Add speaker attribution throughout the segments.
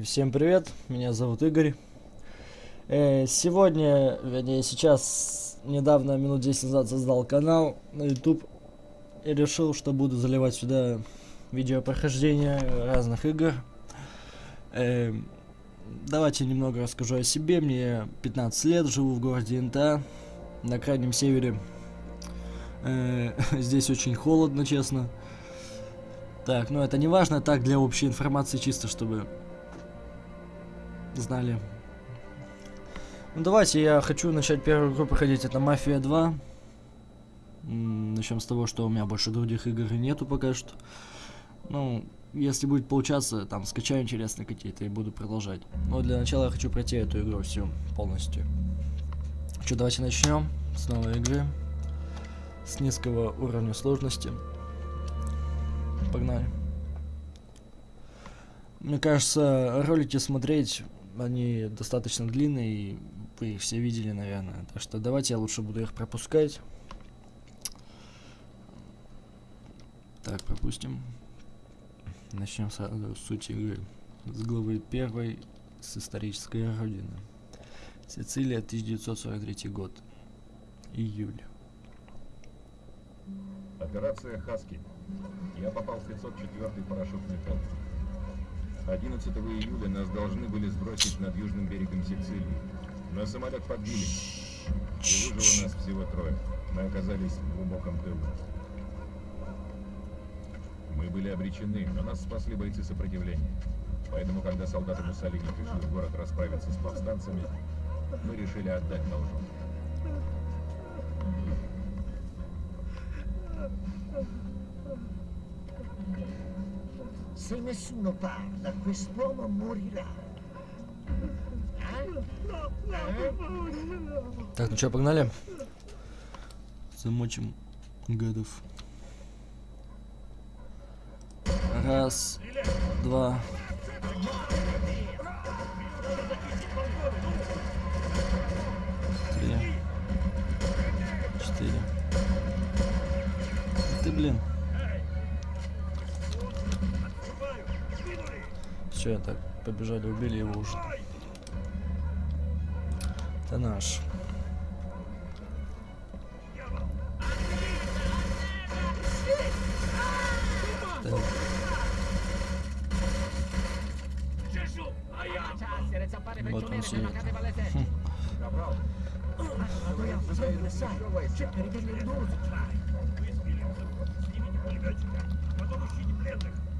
Speaker 1: Всем привет, меня зовут Игорь. Э, сегодня, вернее сейчас, недавно, минут 10 назад создал канал на YouTube и решил, что буду заливать сюда видео прохождения разных игр. Э, давайте немного расскажу о себе. Мне 15 лет, живу в городе Инта, на крайнем севере. Э, здесь очень холодно, честно. Так, ну это не важно, так для общей информации, чисто чтобы знали. Ну давайте, я хочу начать первую игру проходить, это Мафия 2. Начнем с того, что у меня больше других игр нету пока что. Ну, если будет получаться, там, скачаю интересные какие-то и буду продолжать. Но для начала я хочу пройти эту игру всю полностью. Что, давайте начнем с новой игры. С низкого уровня сложности. Погнали. Мне кажется, ролики смотреть они достаточно длинные, и вы их все видели, наверное. Так что давайте я лучше буду их пропускать. Так, пропустим. Начнем с, с сути игры. С главы первой, с исторической родины. Сицилия, 1943 год. Июль.
Speaker 2: Операция «Хаски». Я попал в 504-й парашютный полк. 11 июля нас должны были сбросить над южным берегом Сицилии. Но самолет подбили. И выжило нас всего трое. Мы оказались в глубоком тылу. Мы были обречены, но нас спасли бойцы сопротивления. Поэтому, когда солдаты Муссолини пришли в город расправиться с повстанцами, мы решили отдать должок.
Speaker 3: Se nessuno parla, quest'uomo morirà.
Speaker 1: Так, ну что, погнали? Замочим гадов. Раз, два. Все, так, побежали, убили его уже. Это наш. Так. Вот он сидит.
Speaker 3: Dobbiamo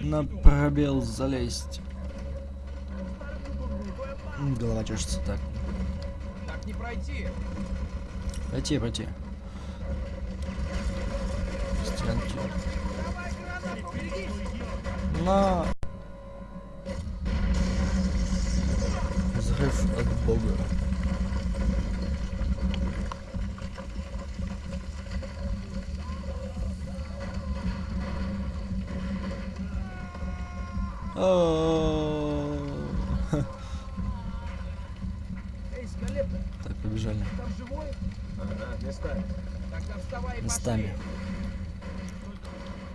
Speaker 1: На пробел залезть. Голова чешется так.
Speaker 4: Так не пройти.
Speaker 1: Пройти, пройти. Стенки. На. Взрыв от бога. Так, побежали.
Speaker 2: местами.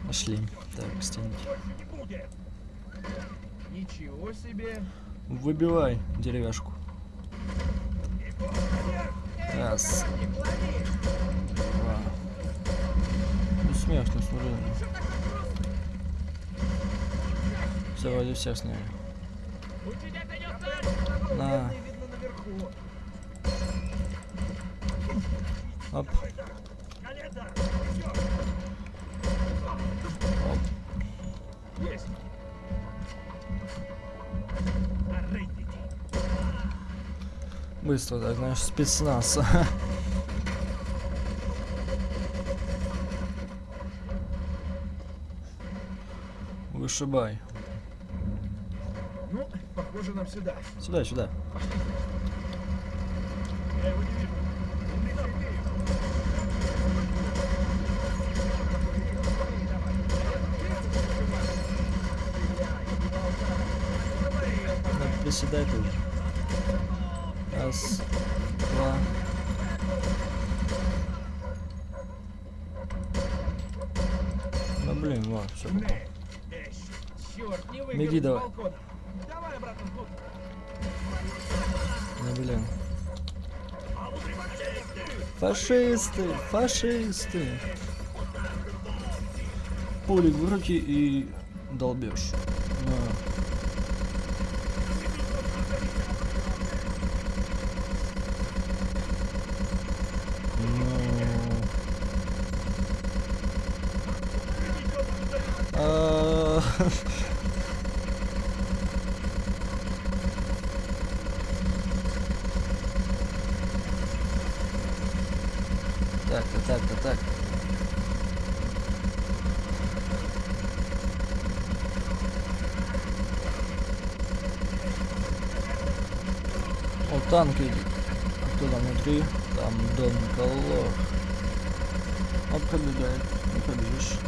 Speaker 1: Пошли. Так, стенки.
Speaker 4: Ничего себе.
Speaker 1: Выбивай деревяшку. Раз. Два. Ну смешно, смотри. Все, вроде всех сняли. На. Оп.
Speaker 2: Есть.
Speaker 1: Быстро, так, знаешь, спецназ. Вышибай.
Speaker 4: Ну, похоже нам сюда.
Speaker 1: Сюда, сюда. Да, приседай тоже. Раз, два. Ну блин, ладно, все.
Speaker 4: Черт,
Speaker 1: Ну блин. Фашисты, фашисты. Пулик в руки и долбешь. Ну. А, Так-то, так-то, так. О, танк идет. А кто там внутри? Там Дон Колор. Он пробегает. Не пробежишь.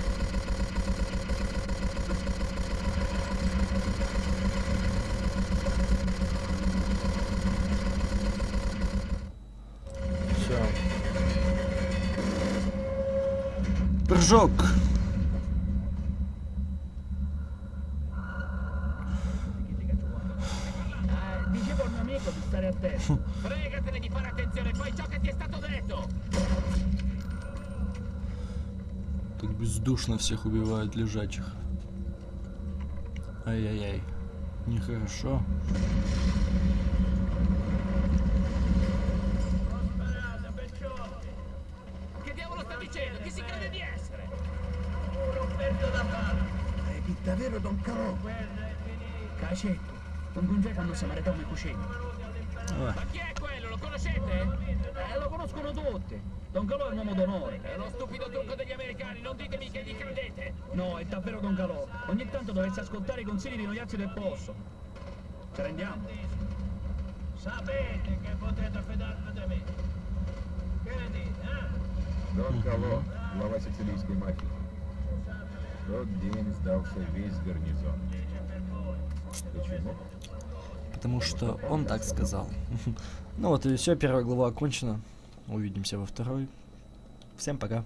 Speaker 3: Attento.
Speaker 4: Fregatene di fare attenzione, fai ciò che ti è stato detto!
Speaker 1: Так бездушно всех убивают лежачих. Ай-яй-яй. Нехорошо.
Speaker 4: Che
Speaker 3: Davvero, Don Calò? Cacetto, un congecanno samaritano e cucetto.
Speaker 1: Vabbè.
Speaker 4: Ma chi è quello? Lo conoscete?
Speaker 3: Eh, lo conoscono tutti. Don Calò è un uomo d'onore.
Speaker 4: È lo stupido trucco degli americani, non ditemi che gli credete.
Speaker 3: No, è davvero Don Calò. Ogni tanto dovreste ascoltare i consigli di noiazzi del posto. Ci rendiamo?
Speaker 4: Sapete che potete affidarvi da me. Che ne dite, eh?
Speaker 2: Don mm-hmm. Calò, la vai se ti rischi, Michael. В тот день сдался весь гарнизон. Почему?
Speaker 1: Потому что он так сказал. Ну вот и все, первая глава окончена. Увидимся во второй. Всем пока.